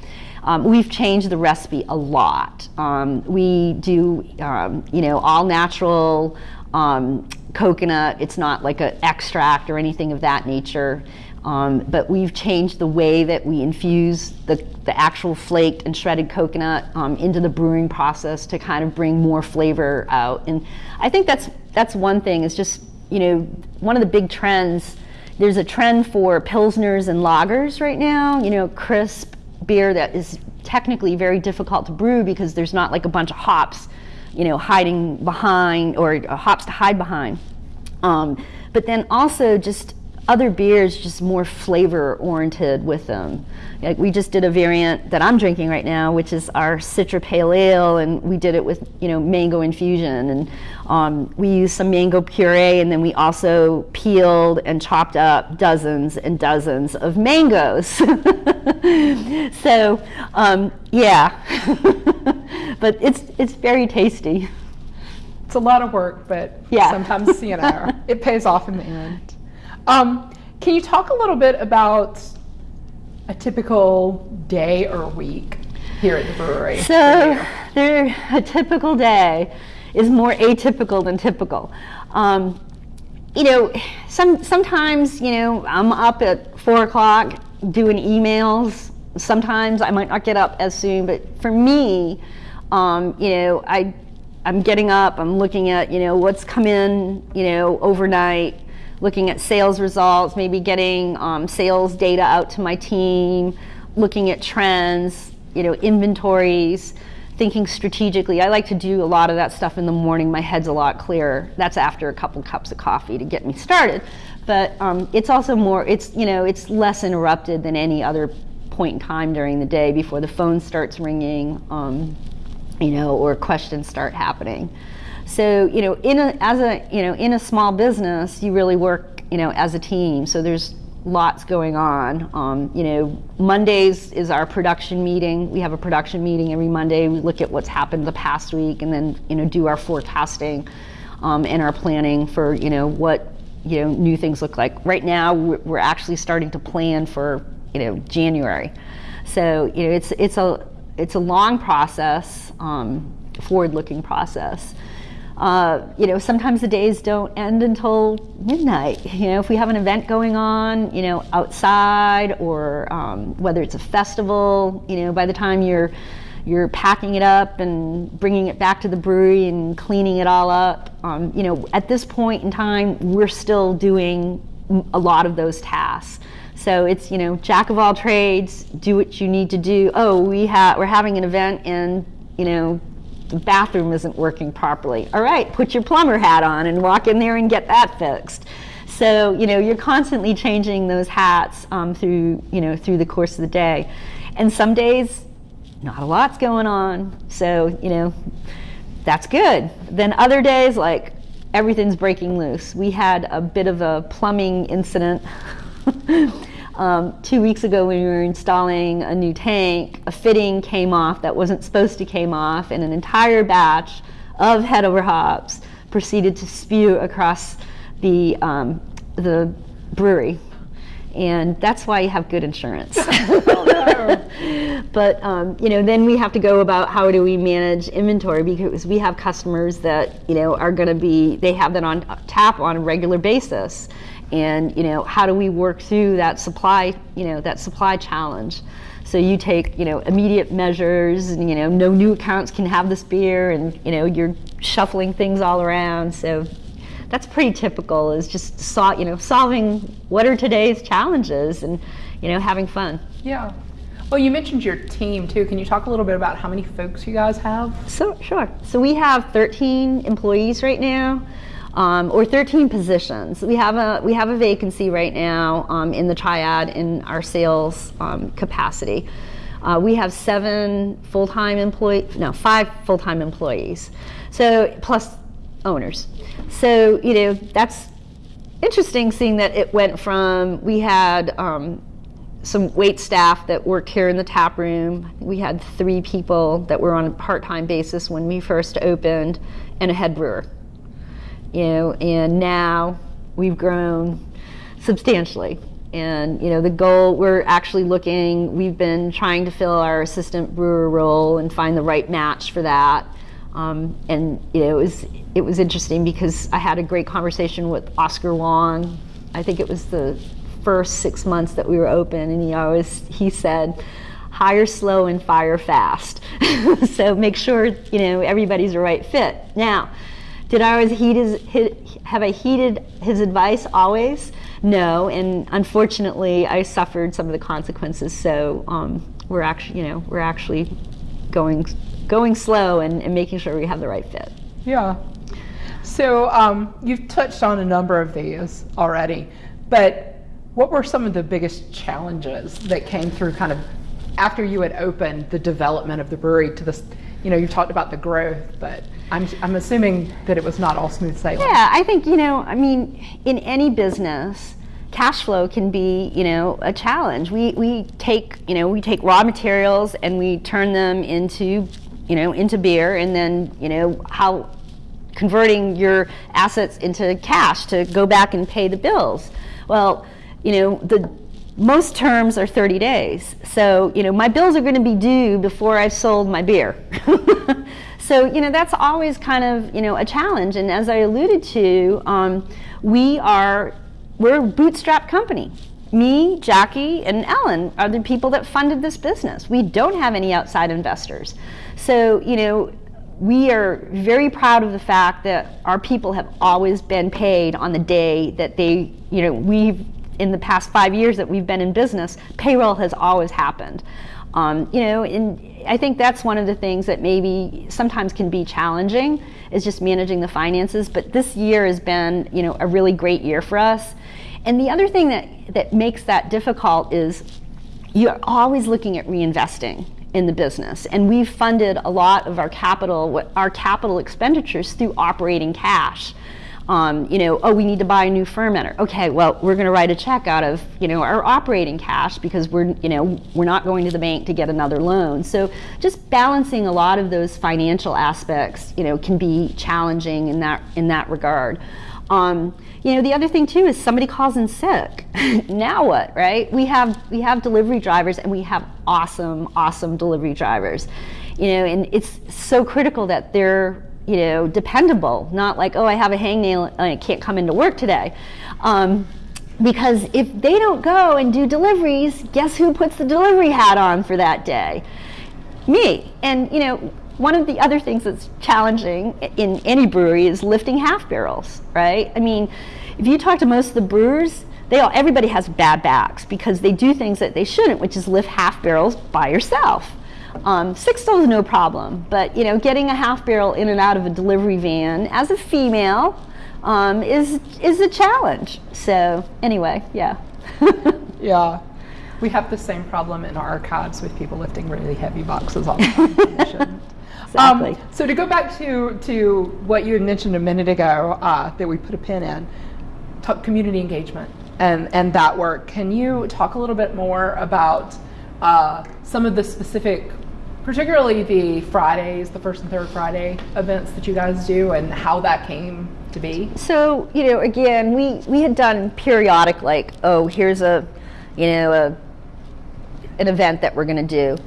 Um, we've changed the recipe a lot. Um, we do, um, you know, all natural um, coconut. It's not like an extract or anything of that nature. Um, but we've changed the way that we infuse the, the actual flaked and shredded coconut um, into the brewing process to kind of bring more flavor out. And I think that's that's one thing. Is just you know one of the big trends. There's a trend for pilsners and lagers right now. You know, crisp beer that is technically very difficult to brew because there's not like a bunch of hops, you know, hiding behind or uh, hops to hide behind. Um, but then also just other beers just more flavor oriented with them. Like we just did a variant that I'm drinking right now, which is our Citra Pale Ale, and we did it with you know mango infusion, and um, we used some mango puree, and then we also peeled and chopped up dozens and dozens of mangoes. *laughs* so um, yeah, *laughs* but it's it's very tasty. It's a lot of work, but Yeah. sometimes you know *laughs* it pays off in the end. Um, can you talk a little bit about a typical day or week here at the brewery? So, there, a typical day is more atypical than typical. Um, you know, some sometimes you know I'm up at four o'clock doing emails. Sometimes I might not get up as soon, but for me, um, you know, I I'm getting up. I'm looking at you know what's come in you know overnight, looking at sales results, maybe getting um, sales data out to my team, looking at trends, you know, inventories, thinking strategically. I like to do a lot of that stuff in the morning. My head's a lot clearer. That's after a couple cups of coffee to get me started. But um, it's also more, it's, you know, it's less interrupted than any other point in time during the day before the phone starts ringing, um, you know, or questions start happening. So, you know, in a, as a, you know, in a small business, you really work, you know, as a team. So there's lots going on. Um, you know, Mondays is our production meeting. We have a production meeting every Monday. We look at what's happened the past week and then, you know, do our forecasting um, and our planning for, you know, what, you know, new things look like. Right now, we're, actually starting to plan for, you know, January. So, you know, it's, it's a, it's a long process, um, forward-looking process. Uh, you know, sometimes the days don't end until midnight. *laughs* You know, if we have an event going on, you know, outside or um, whether it's a festival, you know, by the time you're you're packing it up and bringing it back to the brewery and cleaning it all up, um, you know, at this point in time, we're still doing a lot of those tasks. So it's you know, jack of all trades, do what you need to do. Oh, we have we're having an event and you know the bathroom isn't working properly. All right, put your plumber hat on and walk in there and get that fixed. So you know you're constantly changing those hats um, through you know through the course of the day, and some days not a lot's going on. So you know that's good. Then other days like everything's breaking loose. We had a bit of a plumbing incident. *laughs* Um, two weeks ago when we were installing a new tank, a fitting came off that wasn't supposed to came off, and an entire batch of head over hops proceeded to spew across the um, the brewery, and that's why you have good insurance. *laughs* *laughs* but um, you know, then we have to go about how do we manage inventory because we have customers that you know are going to be they have that on tap on a regular basis and you know how do we work through that supply you know that supply challenge so you take you know immediate measures and you know no new accounts can have this beer and you know you're shuffling things all around so that's pretty typical is just sol- you know solving what are today's challenges and you know having fun Yeah. Well, you mentioned your team too. Can you talk a little bit about how many folks you guys have? So sure. So we have 13 employees right now, um, or 13 positions. We have a we have a vacancy right now um, in the triad in our sales um, capacity. Uh, we have seven full-time employee, no, five full-time employees. So plus owners. So you know that's interesting seeing that it went from we had um, some wait staff that worked here in the tap room. We had three people that were on a part-time basis when we first opened, and a head brewer. You know, and now we've grown substantially. And you know the goal we're actually looking. We've been trying to fill our assistant brewer role and find the right match for that. Um, and you know it was it was interesting because I had a great conversation with Oscar Wong. I think it was the first six months that we were open, and he always he said, hire slow and fire fast. *laughs* so make sure you know everybody's the right fit. Now, did I always heed his, his have I heeded his advice always? No, and unfortunately, I suffered some of the consequences. So um, we're actually you know we're actually going going slow and, and making sure we have the right fit. Yeah. So um, you've touched on a number of these already, but what were some of the biggest challenges that came through kind of after you had opened the development of the brewery to this? You know, you talked about the growth, but I'm, I'm assuming that it was not all smooth sailing. Yeah, I think, you know, I mean, in any business, cash flow can be, you know, a challenge. We, we take, you know, we take raw materials and we turn them into, you know, into beer and then, you know, how converting your assets into cash to go back and pay the bills. Well, you know, the most terms are 30 days. So, you know, my bills are going to be due before I've sold my beer. *laughs* so, you know, that's always kind of, you know, a challenge. And as I alluded to, um, we are, we're a bootstrap company. Me, Jackie, and Ellen are the people that funded this business. We don't have any outside investors. So, you know, we are very proud of the fact that our people have always been paid on the day that they, you know, we've in the past five years that we've been in business, payroll has always happened. Um, you know, and I think that's one of the things that maybe sometimes can be challenging is just managing the finances. But this year has been, you know, a really great year for us. And the other thing that, that makes that difficult is you're always looking at reinvesting in the business. And we've funded a lot of our capital, our capital expenditures through operating cash um, you know, oh, we need to buy a new fermenter. Okay, well, we're going to write a check out of, you know, our operating cash because we're, you know, we're not going to the bank to get another loan. So just balancing a lot of those financial aspects, you know, can be challenging in that in that regard. Um, you know, the other thing too is somebody calls in sick. *laughs* now what, right? We have we have delivery drivers and we have awesome, awesome delivery drivers. You know, and it's so critical that they're you know, dependable, not like, oh, I have a hangnail and I can't come into work today. Um, because if they don't go and do deliveries, guess who puts the delivery hat on for that day? Me. And, you know, one of the other things that's challenging in any brewery is lifting half barrels, right? I mean, if you talk to most of the brewers, they all, everybody has bad backs because they do things that they shouldn't, which is lift half barrels by yourself. Um, six is no problem, but you know, getting a half barrel in and out of a delivery van as a female um, is is a challenge. So anyway, yeah. *laughs* yeah. We have the same problem in our archives with people lifting really heavy boxes all the time. exactly. Um, so to go back to to what you had mentioned a minute ago uh, that we put a pin in, community engagement and and that work. Can you talk a little bit more about uh, some of the specific particularly the Fridays, the first and third Friday events that you guys do, and how that came to be? So, you know, again, we, we had done periodic, like, oh, here's a, you know, a, an event that we're going to do.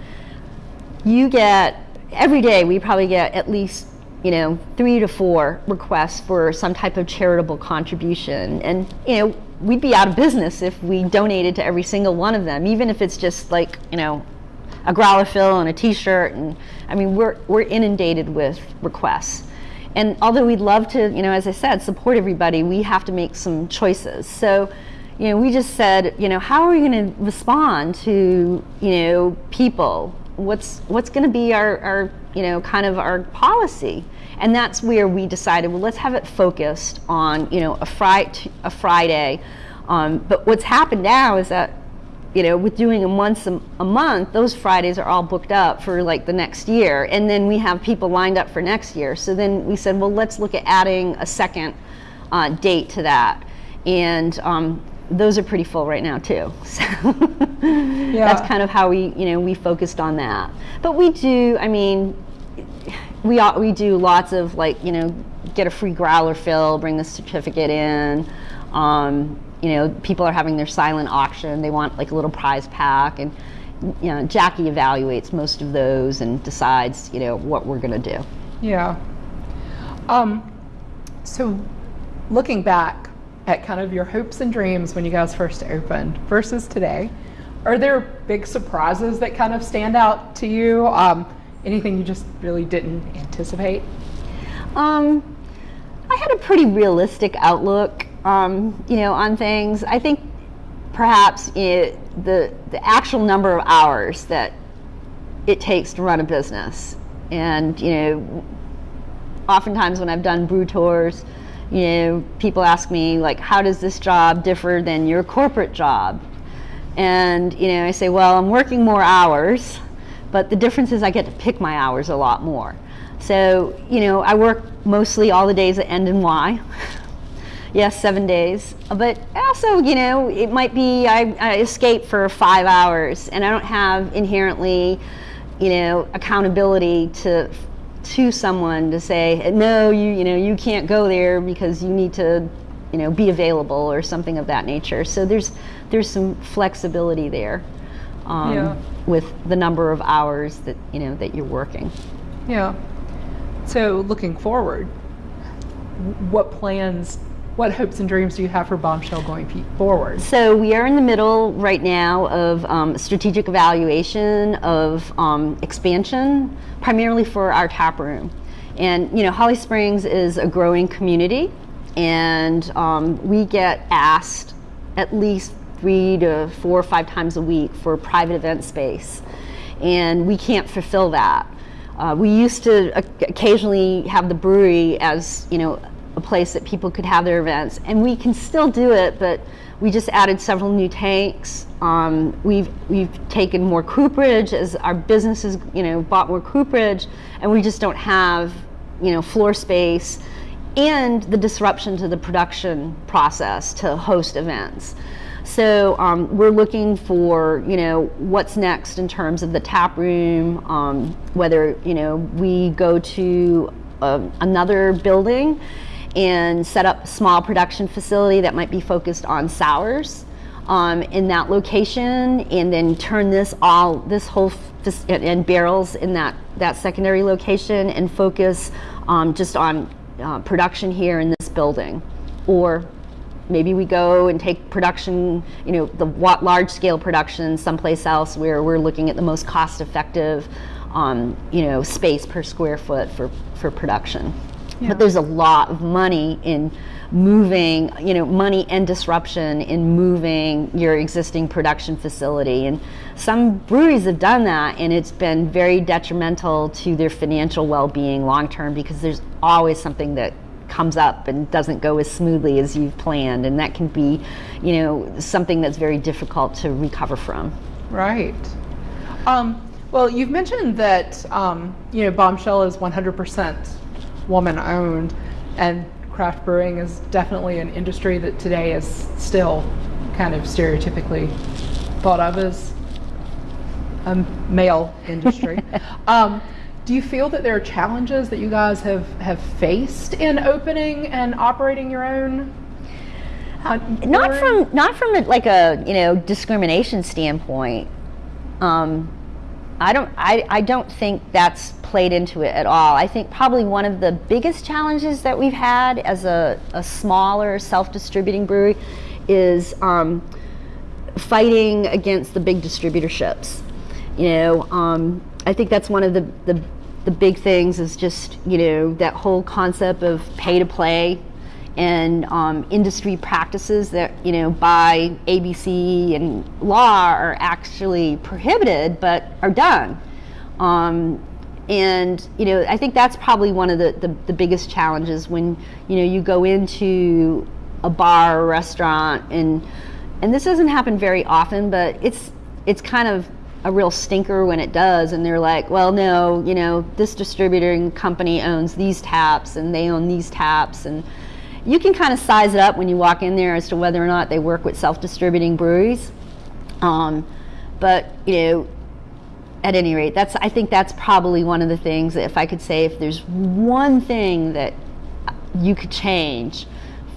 You get, every day, we probably get at least, you know, three to four requests for some type of charitable contribution. And, you know, we'd be out of business if we donated to every single one of them, even if it's just like, you know, a growler fill and a t-shirt and I mean we're we're inundated with requests. And although we'd love to, you know, as I said, support everybody, we have to make some choices. So, you know, we just said, you know, how are we going to respond to, you know, people? What's what's going to be our, our, you know, kind of our policy? And that's where we decided, well, let's have it focused on, you know, a, fri- a Friday. Um, but what's happened now is that you know, with doing them once a, a, month, those Fridays are all booked up for like the next year. And then we have people lined up for next year. So then we said, well, let's look at adding a second uh, date to that. And um, those are pretty full right now too. *laughs* So yeah. that's kind of how we, you know, we focused on that. But we do, I mean, we, we do lots of like, you know, get a free growler fill, bring the certificate in. Um, you know, people are having their silent auction. They want like a little prize pack, and you know, Jackie evaluates most of those and decides, you know, what we're going to do. Yeah. Um, so, looking back at kind of your hopes and dreams when you guys first opened versus today, are there big surprises that kind of stand out to you? Um, anything you just really didn't anticipate? Um, I had a pretty realistic outlook, um, you know, on things. I think perhaps it, the the actual number of hours that it takes to run a business, and you know, oftentimes when I've done brew tours, you know, people ask me like, how does this job differ than your corporate job? And you know, I say, well, I'm working more hours, but the difference is I get to pick my hours a lot more. So, you know, I work mostly all the days that end in Y. *laughs* yes, seven days. But also, you know, it might be I, I escape for five hours and I don't have inherently, you know, accountability to to someone to say, no, you you know, you can't go there because you need to, you know, be available or something of that nature. So there's there's some flexibility there um, Yeah. with the number of hours that you know that you're working. Yeah. So, looking forward, what plans, what hopes and dreams do you have for Bombshell going forward? So we are in the middle right now of um, strategic evaluation of um, expansion, primarily for our tap room. And you know, Holly Springs is a growing community, and um, we get asked at least three to four or five times a week for private event space, and we can't fulfill that. Uh, we used to occasionally have the brewery as you know a place that people could have their events, and we can still do it, but we just added several new tanks. Um, we've we've taken more cooperage as our businesses you know bought more cooperage, and we just don't have you know floor space and the disruption to the production process to host events. So um, we're looking for you know what's next in terms of the tap room, um, whether you know we go to um another building and set up a small production facility that might be focused on sours um, in that location, and then turn this all this whole and barrels in that that secondary location and focus um, just on uh, production here in this building, or maybe we go and take production, you know, the large scale production someplace else where we're looking at the most cost effective, um, you know, space per square foot for, for production. Yeah. But there's a lot of money in moving, you know, money and disruption in moving your existing production facility. And some breweries have done that, and it's been very detrimental to their financial well being long term because there's always something that comes up and doesn't go as smoothly as you've planned. And that can be, you know, something that's very difficult to recover from. Right. Um, well, you've mentioned that um, you know Bombshell is 100% woman owned, and craft brewing is definitely an industry that today is still kind of stereotypically thought of as a male industry. *laughs* um, do you feel that there are challenges that you guys have, have faced in opening and operating your own? uh, not from not from a, like a you know discrimination standpoint um, I don't I, I don't think that's played into it at all. I think probably one of the biggest challenges that we've had as a, a smaller self-distributing brewery is um, fighting against the big distributorships. You know um, I think that's one of the, the the big things is just you know that whole concept of pay to play and um, industry practices that you know by ABC and law are actually prohibited but are done. Um, and you know I think that's probably one of the, the, the biggest challenges when you know you go into a bar or restaurant and and this doesn't happen very often but it's it's kind of a real stinker when it does and they're like well no you know this distributing company owns these taps and they own these taps and you can kind of size it up when you walk in there as to whether or not they work with self-distributing breweries. Um, but you know at any rate that's i think that's probably one of the things that if i could say if there's one thing that you could change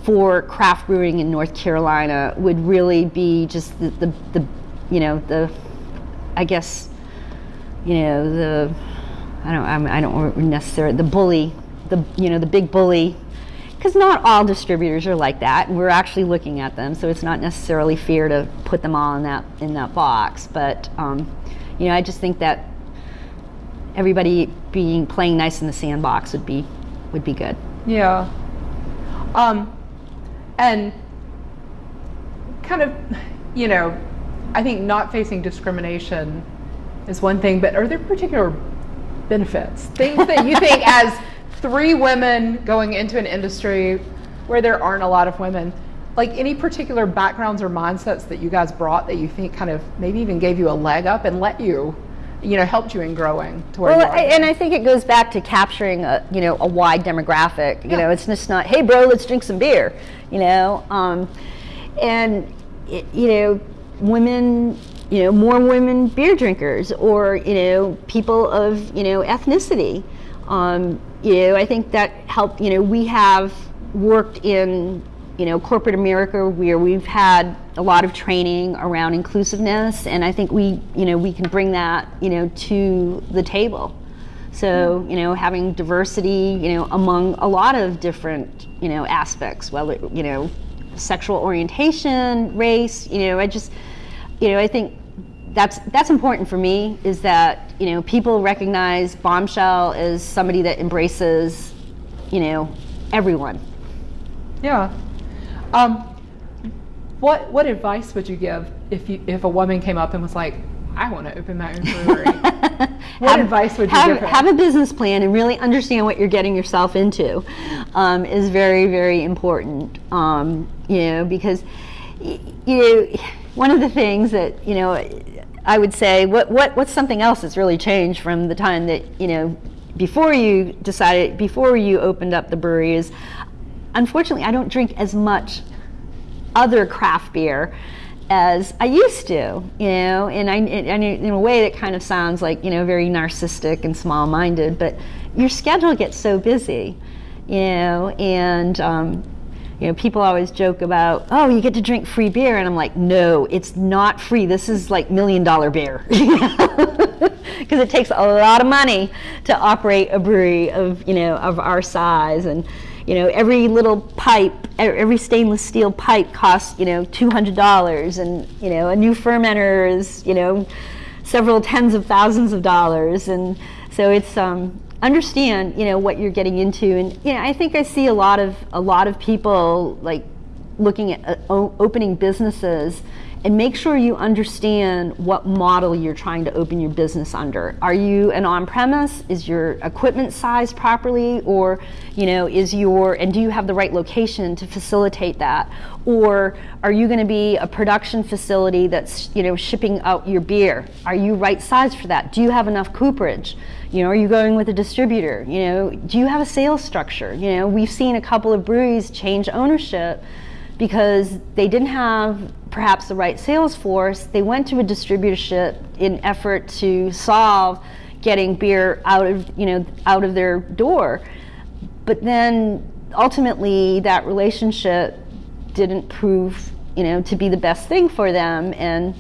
for craft brewing in North Carolina would really be just the, the, the you know, the, I guess, you know, the, I don't, I'm, I don't necessarily, the bully, the, you know, the big bully, because not all distributors are like that, we're actually looking at them, so it's not necessarily fair to put them all in that, in that box, but, um, you know, I just think that everybody being, playing nice in the sandbox would be, would be good. Yeah. Um, and kind of, you know, I think not facing discrimination is one thing, but are there particular benefits? Things that you think *laughs* as three women going into an industry where there aren't a lot of women, like any particular backgrounds or mindsets that you guys brought that you think kind of maybe even gave you a leg up and let you you know helped you in growing to where well. I- and I think it goes back to capturing a you know a wide demographic. You Yeah. know, it's just not hey bro, let's drink some beer. You know, um, and it, you know women. You know, more women beer drinkers, or you know, people of you know ethnicity. Um, you know, I think that helped. You know, we have worked in you know corporate America where we've had a lot of training around inclusiveness, and I think we you know we can bring that you know to the table. So you know having diversity you know among a lot of different you know aspects, whether you know sexual orientation, race. You know, I just you know I think that's that's important for me is that you know people recognize bombshell as somebody that embraces you know everyone Yeah. Um, what what advice would you give if you if a woman came up and was like, I want to open my own brewery? *laughs* what advice would you have, give her? have a business plan and really understand what you're getting yourself into um, is very very important um, you know because y- you know one of the things that you know I would say what, what what's something else that's really changed from the time that you know before you decided before you opened up the brewery is unfortunately I don't drink as much other craft beer as I used to, you know, and I, and in a way that kind of sounds like, you know, very narcissistic and small-minded, but your schedule gets so busy, you know, and, um, you know, people always joke about, oh, you get to drink free beer, and I'm like, no, it's not free. This is like million dollar beer, *laughs* because it takes a lot of money to operate a brewery of, you know, of our size, and you know, every little pipe, every stainless steel pipe costs, you know, $200 and, you know, a new fermenter is, you know, several tens of thousands of dollars. And so it's, um, understand, you know, what you're getting into. And, you know, I think I see a lot of, a lot of people like looking at uh, opening businesses and make sure you understand what model you're trying to open your business under. Are you an on-premise? Is your equipment sized properly or, you know, is your and do you have the right location to facilitate that? Or are you going to be a production facility that's, you know, shipping out your beer? Are you right sized for that? Do you have enough cooperage? You know, are you going with a distributor? You know, do you have a sales structure? You know, we've seen a couple of breweries change ownership because they didn't have perhaps the right sales force. They went to a distributorship in effort to solve getting beer out of you know out of their door. But then ultimately that relationship didn't prove you know to be the best thing for them and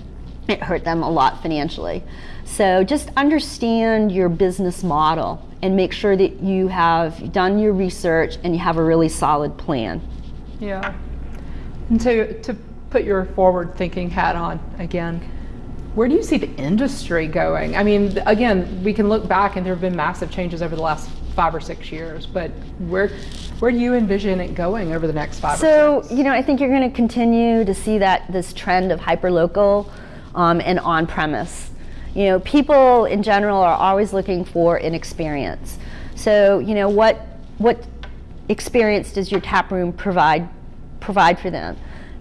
it hurt them a lot financially. So just understand your business model and make sure that you have done your research and you have a really solid plan. Yeah. And to, to put your forward thinking hat on again, where do you see the industry going? I mean, again, we can look back and there have been massive changes over the last five or six years, but where where do you envision it going over the next five or So, you know, I think you're going to continue to see that this trend of hyperlocal um, and on-premise. You know, people in general are always looking for an experience. So, you know, what what experience does your tap room provide provide for them?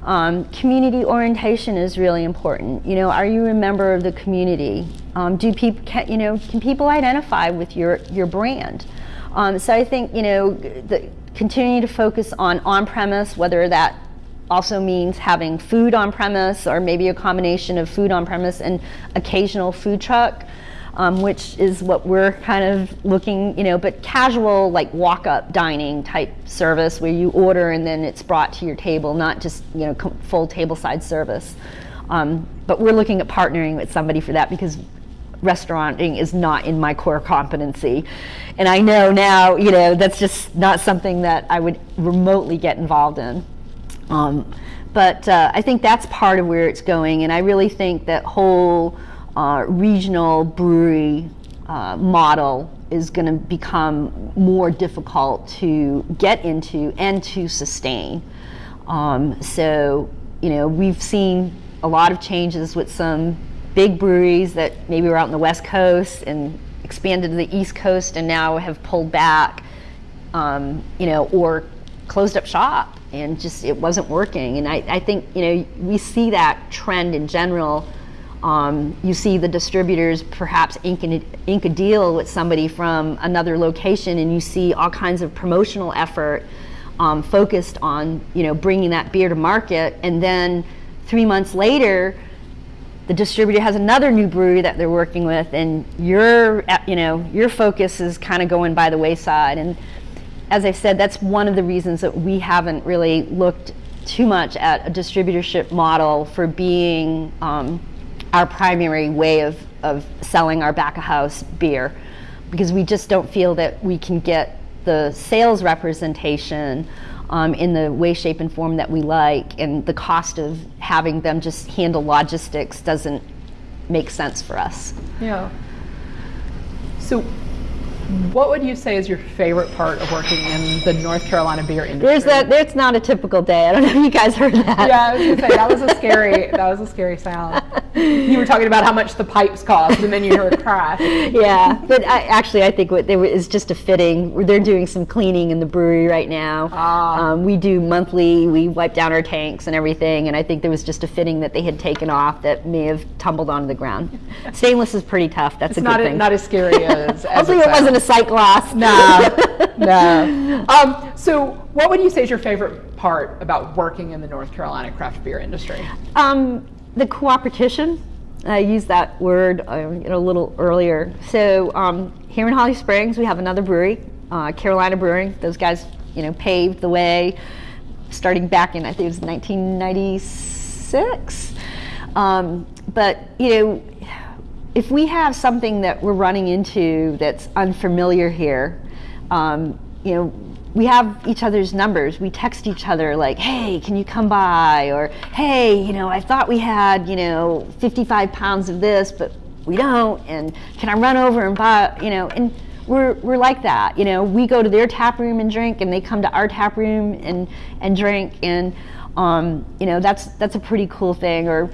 Um, community orientation is really important. You know, are you a member of the community? Um, do people, can, you know, can people identify with your your brand? Um, so I think you know, the, continue to focus on on-premise, whether that also means having food on premise or maybe a combination of food on premise and occasional food truck. Um, which is what we're kind of looking, you know, but casual, like walk up dining type service where you order and then it's brought to your table, not just, you know, full table side service. Um, but we're looking at partnering with somebody for that because restauranting is not in my core competency. And I know now, you know, that's just not something that I would remotely get involved in. Um, but uh, I think that's part of where it's going, and I really think that whole uh, regional brewery uh, model is going to become more difficult to get into and to sustain. Um, so, you know, we've seen a lot of changes with some big breweries that maybe were out on the West Coast and expanded to the East Coast and now have pulled back, um, you know, or closed up shop and just it wasn't working. And I, I think, you know, we see that trend in general. Um, you see the distributors perhaps ink, ink a deal with somebody from another location and you see all kinds of promotional effort um, focused on, you know, bringing that beer to market. And then three months later, the distributor has another new brewery that they're working with and your you know your focus is kind of going by the wayside and as i said that's one of the reasons that we haven't really looked too much at a distributorship model for being um, our primary way of, of selling our back of house beer because we just don't feel that we can get the sales representation um, in the way, shape, and form that we like, and the cost of having them just handle logistics doesn't make sense for us. Yeah. So, what would you say is your favorite part of working in the North Carolina beer industry? There's that. Not a typical day. I don't know if you guys heard that. Yeah, I was gonna say that was a scary. that was a scary sound. *laughs* You were talking about how much the pipes cost, and then you heard a crash. yeah, but I, actually, I think what there is just a fitting. They're doing some cleaning in the brewery right now. Ah. Um, we do monthly. We wipe down our tanks and everything, and I think there was just a fitting that they had taken off that may have tumbled onto the ground. *laughs* Stainless is pretty tough. That's It's a not good a, thing. not as scary as. as Hopefully, it sounds. wasn't a sight glass. No, no. *laughs* Um, so, what would you say is your favorite part about working in the North Carolina craft beer industry? Um, the cooperation. I used that word uh, you know, a little earlier. So um, here in Holly Springs, we have another brewery, uh, Carolina Brewing. Those guys, you know, paved the way, starting back in I think it was 1996. Um, but you know, if we have something that we're running into that's unfamiliar here, um, you know, we have each other's numbers. We text each other like, "Hey, can you come by?" or "Hey, you know, I thought we had, you know, 55 pounds of this, but we don't. And can I run over and buy, you know?" And we're we're like that. You know, we go to their tap room and drink, and they come to our tap room and and drink, and um, you know, that's that's a pretty cool thing. Or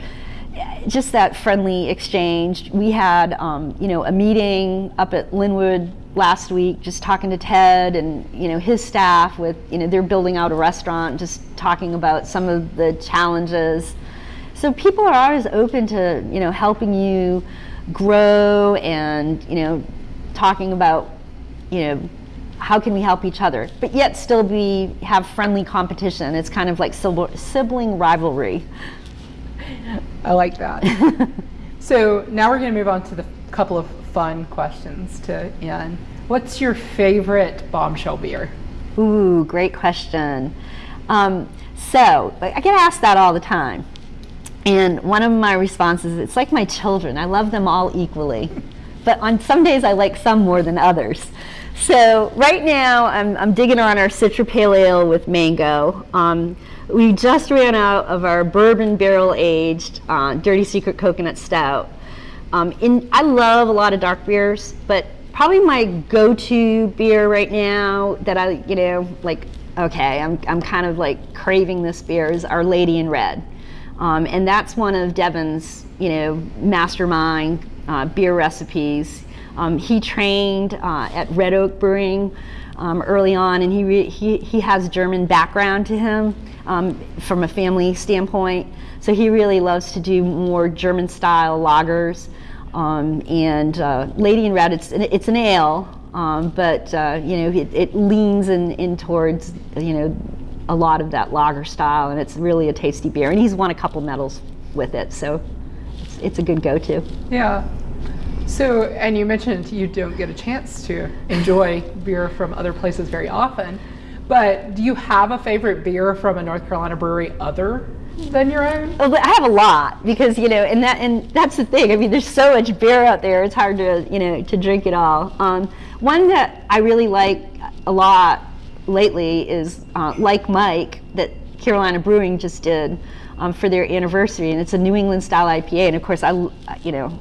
just that friendly exchange. We had, um, you know, a meeting up at Lynnwood last week, just talking to Ted and you know his staff with, you know, they're building out a restaurant, just talking about some of the challenges. So people are always open to, you know, helping you grow and you know, talking about, you know. How can we help each other, but yet still be have friendly competition? It's kind of like sibling sibling rivalry. I like that. *laughs* so now we're going to move on to the couple of fun questions to end. What's your favorite bombshell beer? Ooh, great question. Um, so I get asked that all the time. And one of my responses, it's like my children. I love them all equally. *laughs* But on some days I like some more than others. So right now I'm, I'm digging on our Citra Pale Ale with mango. Um, we just ran out of our bourbon barrel aged uh, Dirty Secret Coconut Stout. Um, in, I love a lot of dark beers, but probably my go-to beer right now that I, you know, like, okay, I'm, I'm kind of like craving this beer is Our Lady in Red. Um, and that's one of Devin's, you know, mastermind uh, beer recipes. Um, he trained uh, at Red Oak Brewing um, early on, and he, he, he has German background to him um, from a family standpoint. So he really loves to do more German style lagers. Um, and uh, Lady in Red, it's, it's an ale, um, but uh, you know it, it leans in, in towards you know a lot of that lager style, and it's really a tasty beer. And he's won a couple medals with it, so it's, it's a good go-to. Yeah. So, and you mentioned you don't get a chance to enjoy beer from other places very often, but do you have a favorite beer from a North Carolina brewery other than your own? Oh, I have a lot because you know, and that and that's the thing. I mean, there's so much beer out there; it's hard to you know to drink it all. Um, one that I really like a lot lately is uh, like Mike that Carolina Brewing just did um, for their anniversary, and it's a New England style IPA. And of course, I you know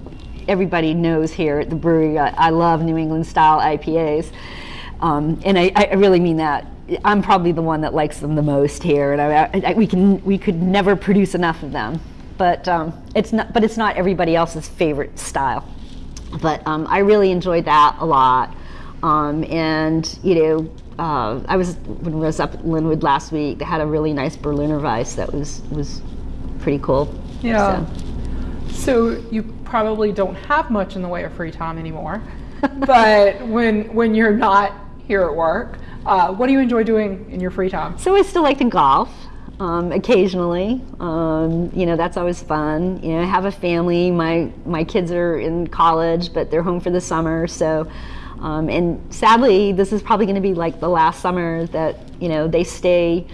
everybody knows here at the brewery I, I love New England style IPAs, um, and I, I really mean that. I'm probably the one that likes them the most here, and I, I, we can we could never produce enough of them. But um, it's not but it's not everybody else's favorite style. But um, I really enjoyed that a lot, um, and you know. Uh, I was when I was up at Lynnwood last week. They had a really nice Berliner Weiss that was was pretty cool. Yeah. So. So you probably don't have much in the way of free time anymore, *laughs* but when when you're not here at work, uh, what do you enjoy doing in your free time? So I still like to golf um, occasionally. Um, you know, that's always fun. You know, I have a family. My my kids are in college, but they're home for the summer. So, um, and sadly, this is probably going to be like the last summer that you know they stay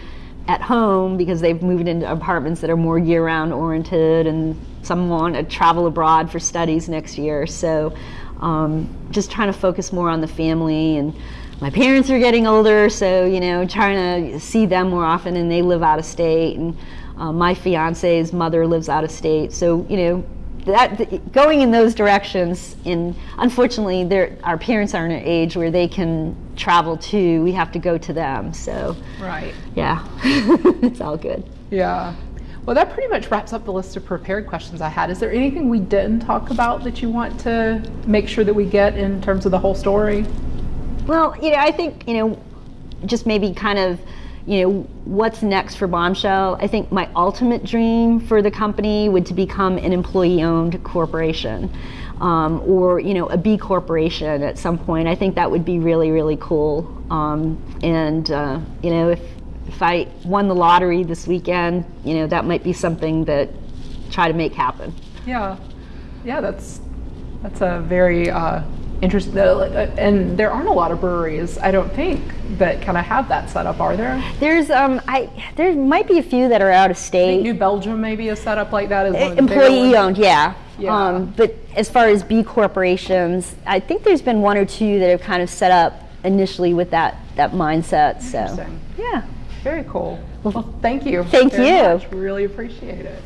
at home because they've moved into apartments that are more year-round oriented, and some want to travel abroad for studies next year. So, um, just trying to focus more on the family and my parents are getting older, so you know, trying to see them more often, and they live out of state, and uh, my fiance's mother lives out of state, so you know, that going in those directions. And unfortunately, our parents are in an age where they can travel too. We have to go to them, so Right. yeah, *laughs* it's all good. Yeah. Well, that pretty much wraps up the list of prepared questions I had. Is there anything we didn't talk about that you want to make sure that we get in terms of the whole story? Well, you know, I think, you know, just maybe kind of, you know, what's next for Bombshell. I think my ultimate dream for the company would to become an employee-owned corporation. Um, or you know a B corporation at some point. I think that would be really really cool. Um, and uh, you know if if I won the lottery this weekend, you know that might be something that try to make happen. Yeah, yeah, that's that's a very uh, interesting. Uh, and there aren't a lot of breweries, I don't think, that kind of have that set up. Are there? There's um I there might be a few that are out of state. New Belgium maybe a set up like that of the employee owned yeah. Yeah. Um, but as far as B corporations, I think there's been one or two that have kind of set up initially with that that mindset. So yeah. Very cool. Well, thank you. Thank you. much. Really appreciate it.